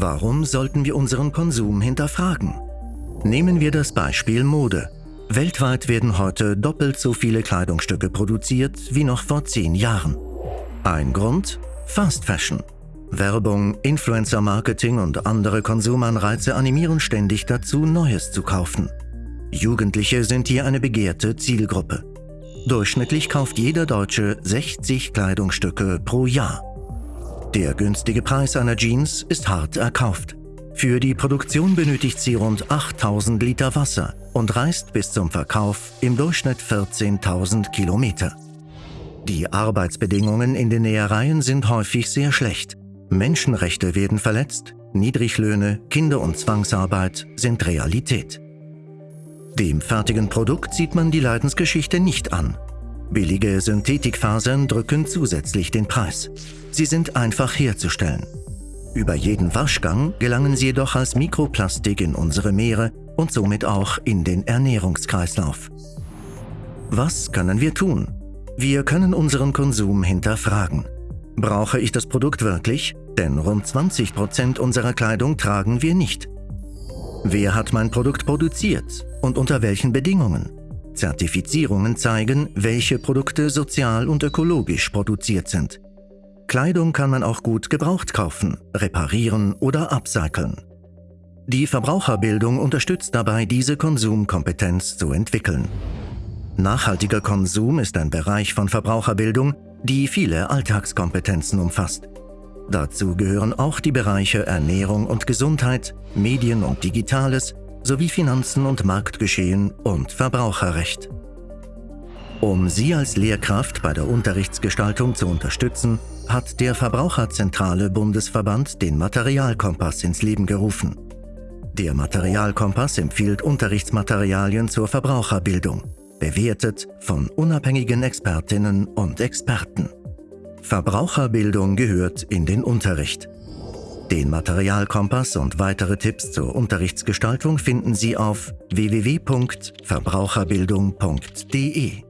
Warum sollten wir unseren Konsum hinterfragen? Nehmen wir das Beispiel Mode. Weltweit werden heute doppelt so viele Kleidungsstücke produziert wie noch vor zehn Jahren. Ein Grund? Fast Fashion. Werbung, Influencer-Marketing und andere Konsumanreize animieren ständig dazu, Neues zu kaufen. Jugendliche sind hier eine begehrte Zielgruppe. Durchschnittlich kauft jeder Deutsche 60 Kleidungsstücke pro Jahr. Der günstige Preis einer Jeans ist hart erkauft. Für die Produktion benötigt sie rund 8000 Liter Wasser und reist bis zum Verkauf im Durchschnitt 14.000 Kilometer. Die Arbeitsbedingungen in den Nähereien sind häufig sehr schlecht. Menschenrechte werden verletzt, Niedriglöhne, Kinder- und Zwangsarbeit sind Realität. Dem fertigen Produkt sieht man die Leidensgeschichte nicht an. Billige Synthetikfasern drücken zusätzlich den Preis. Sie sind einfach herzustellen. Über jeden Waschgang gelangen sie jedoch als Mikroplastik in unsere Meere und somit auch in den Ernährungskreislauf. Was können wir tun? Wir können unseren Konsum hinterfragen. Brauche ich das Produkt wirklich? Denn rund 20 Prozent unserer Kleidung tragen wir nicht. Wer hat mein Produkt produziert und unter welchen Bedingungen? Zertifizierungen zeigen, welche Produkte sozial und ökologisch produziert sind. Kleidung kann man auch gut gebraucht kaufen, reparieren oder upcyclen. Die Verbraucherbildung unterstützt dabei, diese Konsumkompetenz zu entwickeln. Nachhaltiger Konsum ist ein Bereich von Verbraucherbildung, die viele Alltagskompetenzen umfasst. Dazu gehören auch die Bereiche Ernährung und Gesundheit, Medien und Digitales sowie Finanzen und Marktgeschehen und Verbraucherrecht. Um Sie als Lehrkraft bei der Unterrichtsgestaltung zu unterstützen, hat der Verbraucherzentrale Bundesverband den Materialkompass ins Leben gerufen. Der Materialkompass empfiehlt Unterrichtsmaterialien zur Verbraucherbildung, bewertet von unabhängigen Expertinnen und Experten. Verbraucherbildung gehört in den Unterricht. Den Materialkompass und weitere Tipps zur Unterrichtsgestaltung finden Sie auf www.verbraucherbildung.de.